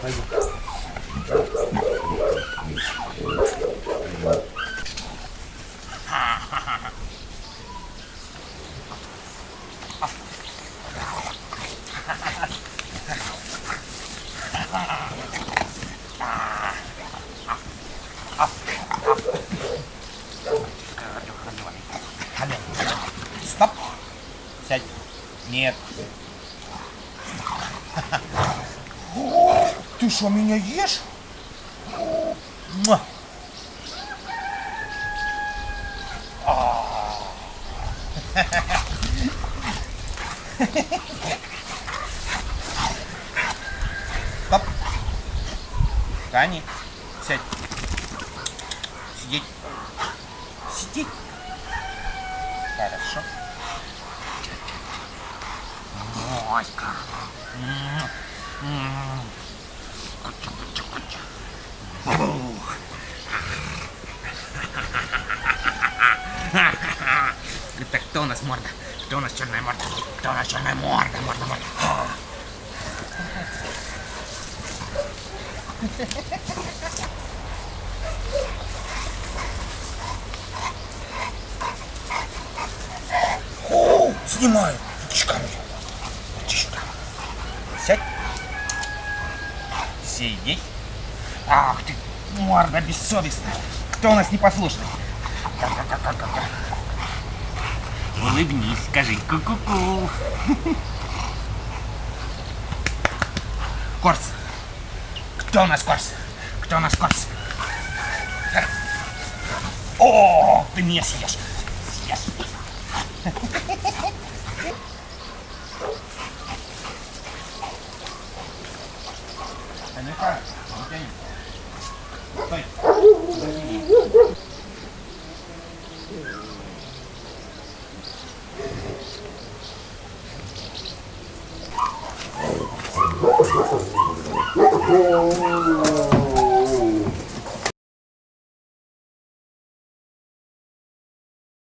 Пойду. Стоп. Сядь. Нет. Ты что, меня ешь? Муа. А. Стоп. Кани, сядь. Сидеть. Сидеть. Хорошо. Моська. Это кто у нас морда? Кто у нас черная морда? Кто у нас черная морда? Морда, морда. О, снимаю. Иди сюда. Сядь. Сидеть. Ах ты, морда бессовестная. Кто у нас непослушный? Улыбнись, скажи ку-ку-ку. Корс. Кто у нас Корс? Кто у нас Корс? О, ты меня съешь. Съешь. А ну-ка, Oh.